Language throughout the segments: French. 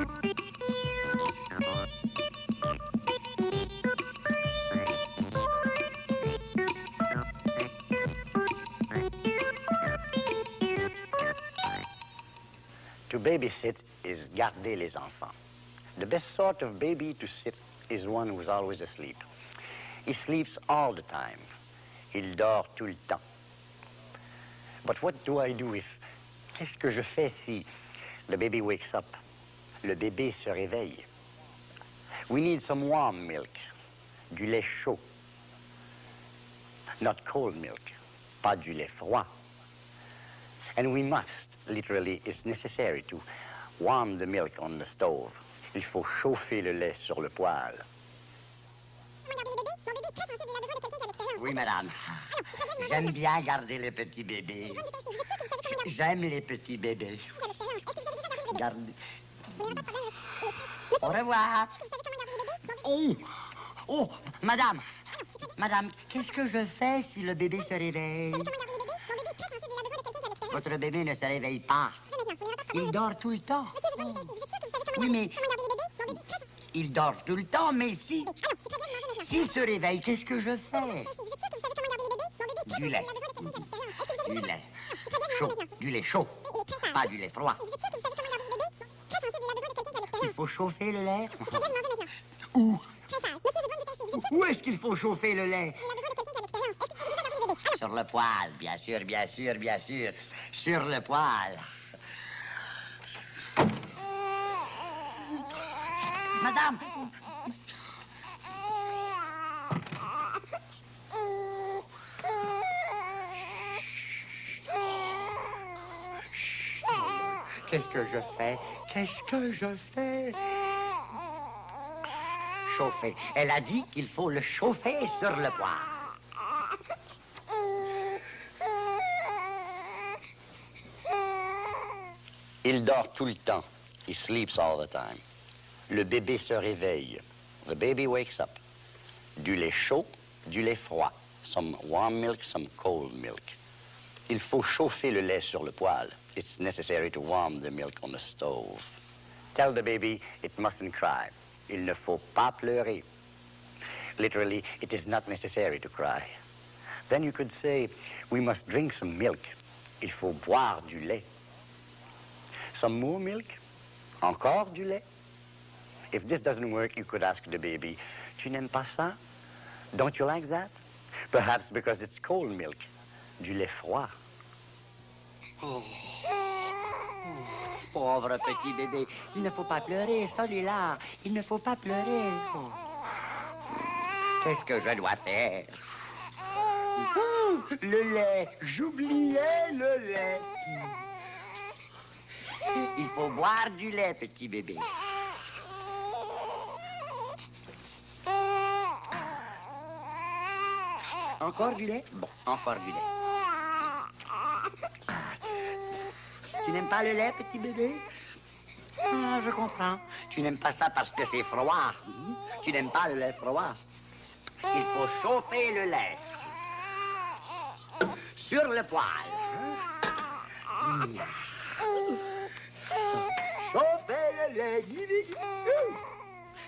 To babysit is garder les enfants. The best sort of baby to sit is one who's always asleep. He sleeps all the time. Il dort tout le temps. But what do I do if... Qu'est-ce que je fais si the baby wakes up? Le bébé se réveille. We need some warm milk. Du lait chaud. Not cold milk. Pas du lait froid. And we must, literally, it's necessary to warm the milk on the stove. Il faut chauffer le lait sur le poêle. Oui, madame. J'aime bien garder les petits bébés. J'aime les petits bébés. Gardez. Au revoir. Oh, oh, madame. Madame, qu'est-ce que je fais si le bébé se réveille? Votre bébé ne se réveille pas. Il dort tout le temps. Oui, mais... Il dort tout le temps, mais si... S'il se réveille, qu'est-ce que je fais? Du lait. Du lait. Chaud. Du lait chaud. Pas du lait froid. Il faut chauffer le lait Où Où est-ce qu'il faut chauffer le lait Sur le poêle, bien sûr, bien sûr, bien sûr. Sur le poêle. Madame Qu'est-ce que je fais Qu'est-ce que je fais? Chauffer. Elle a dit qu'il faut le chauffer sur le poêle. Il dort tout le temps. He sleeps all the time. Le bébé se réveille. The baby wakes up. Du lait chaud, du lait froid. Some warm milk, some cold milk. Il faut chauffer le lait sur le poêle. It's necessary to warm the milk on the stove. Tell the baby it mustn't cry. Il ne faut pas pleurer. Literally, it is not necessary to cry. Then you could say, we must drink some milk. Il faut boire du lait. Some more milk? Encore du lait? If this doesn't work, you could ask the baby, tu n'aimes pas ça? Don't you like that? Perhaps because it's cold milk, du lait froid. Oh. Pauvre petit bébé, il ne faut pas pleurer, celui-là. Il ne faut pas pleurer. Qu'est-ce que je dois faire? Le lait, j'oubliais le lait. Il faut boire du lait, petit bébé. Encore du lait? Bon, encore du lait. Tu n'aimes pas le lait, petit bébé? Ah, je comprends. Tu n'aimes pas ça parce que c'est froid. Tu n'aimes pas le lait froid. Il faut chauffer le lait. Sur le poêle. Chauffer le lait.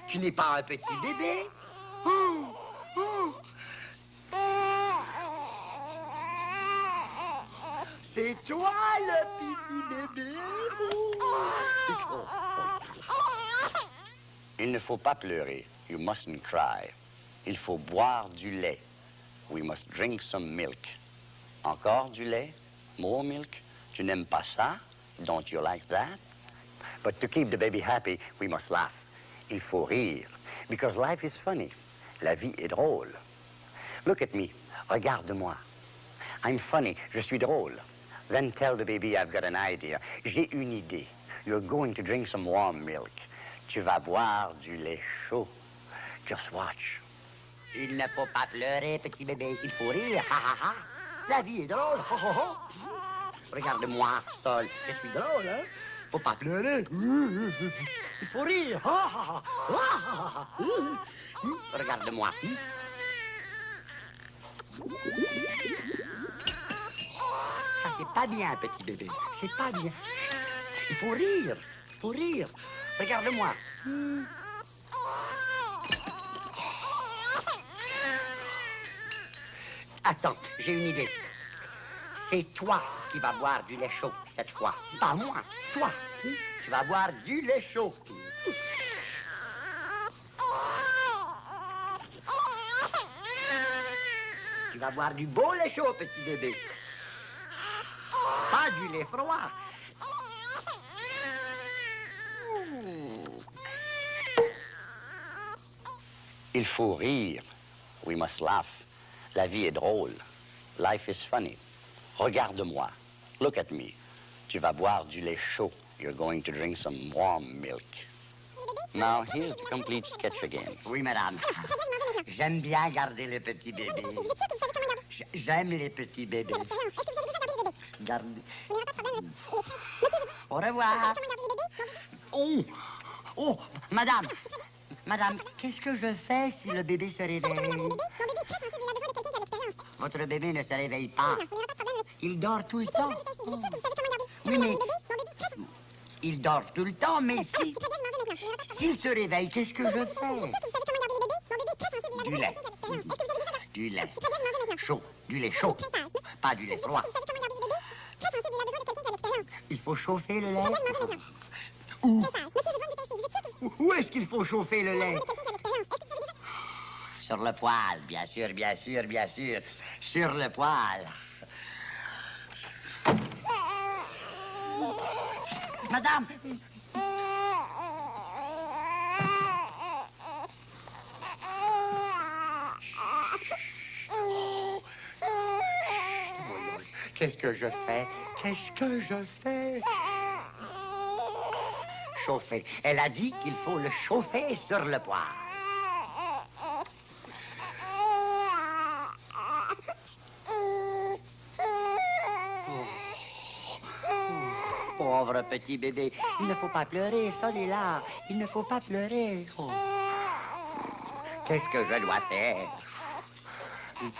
Tu n'es pas un petit bébé C'est toi le petit bébé. Il ne faut pas pleurer. You mustn't cry. Il faut boire du lait. We must drink some milk. Encore du lait? More milk? Tu n'aimes pas ça? Don't you like that? But to keep the baby happy, we must laugh. Il faut rire. Because life is funny. La vie est drôle. Look at me. Regarde-moi. I'm funny. Je suis drôle. Then tell the baby I've got an idea. J'ai une idée. You're going to drink some warm milk. Tu vas boire du lait chaud. Just watch. Il ne faut pas pleurer, petit bébé. Il faut rire. Ha, ha, ha. La vie est drôle. Ho, ho, ho. Regarde-moi, Sol. Je suis drôle, hein? Faut pas pleurer. Il faut rire. Ha, ha, ha. Regarde-moi. C'est pas bien, petit bébé. C'est pas bien. Il faut rire. Il faut rire. Regarde-moi. Attends, j'ai une idée. C'est toi qui vas boire du lait chaud cette fois. Pas moi, toi. Tu vas boire du lait chaud. Tu vas boire du beau lait chaud, petit bébé. Pas du lait froid. Il faut rire. We must laugh. La vie est drôle. Life is funny. Regarde-moi. Look at me. Tu vas boire du lait chaud. You're going to drink some warm milk. Now, here's the complete sketch again. Oui, madame. J'aime bien garder le petit bébé. J- J'aime les petits bébés. Garde. Au revoir. Oh, oh, madame. Madame, qu'est-ce que je fais si le bébé se réveille? Votre bébé ne se réveille pas. Il dort tout le temps. Oui, mais il dort tout le temps, mais si... S'il se réveille, qu'est-ce que je fais? Du lait. Du lait. Chaud. Du lait chaud. Pas du lait froid. Il faut chauffer le lait. Où Où est-ce qu'il faut chauffer le lait Sur le poêle, bien sûr, bien sûr, bien sûr. Sur le poêle. Madame Qu'est-ce que je fais Qu'est-ce que je fais Chauffer. Elle a dit qu'il faut le chauffer sur le poêle. Pauvre petit bébé, il ne faut pas pleurer, là. Il ne faut pas pleurer. Qu'est-ce que je dois faire?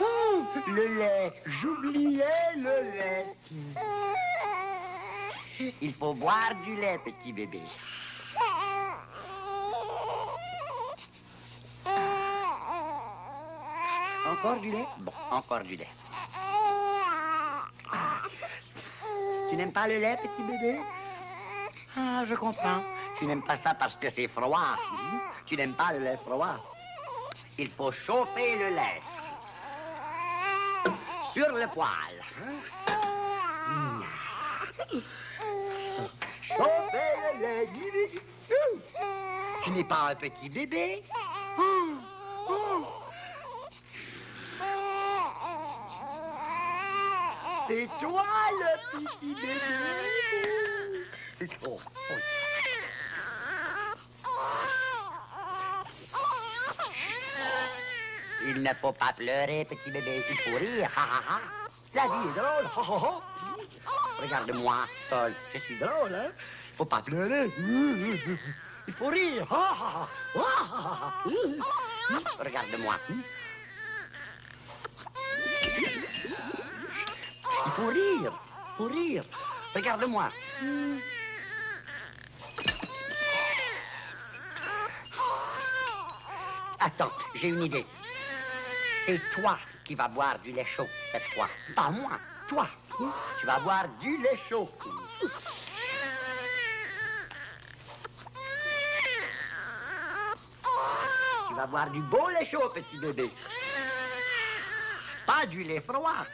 Oh, Le lait, j'oubliais le lait. Il faut boire du lait, petit bébé. Encore du lait? Bon, encore du lait. Tu n'aimes pas le lait, petit bébé? Ah, je comprends. Tu n'aimes pas ça parce que c'est froid. Tu n'aimes pas le lait froid. Il faut chauffer le lait. Sur le poêle. Guili. Tu n'es pas un petit bébé C'est toi le petit bébé. Oh, oh. Il ne faut pas pleurer, petit bébé. Il faut rire. La vie est drôle. Regarde-moi, Sol. Je suis drôle, hein? Faut pas pleurer. Il faut rire. Regarde-moi. Il faut rire. Il faut rire. Regarde-moi. Attends, j'ai une idée. C'est toi qui vas boire du lait chaud cette fois. Pas moi, toi. Tu vas boire du lait chaud. Boire du beau lait chaud, petit bébé. Pas du lait froid.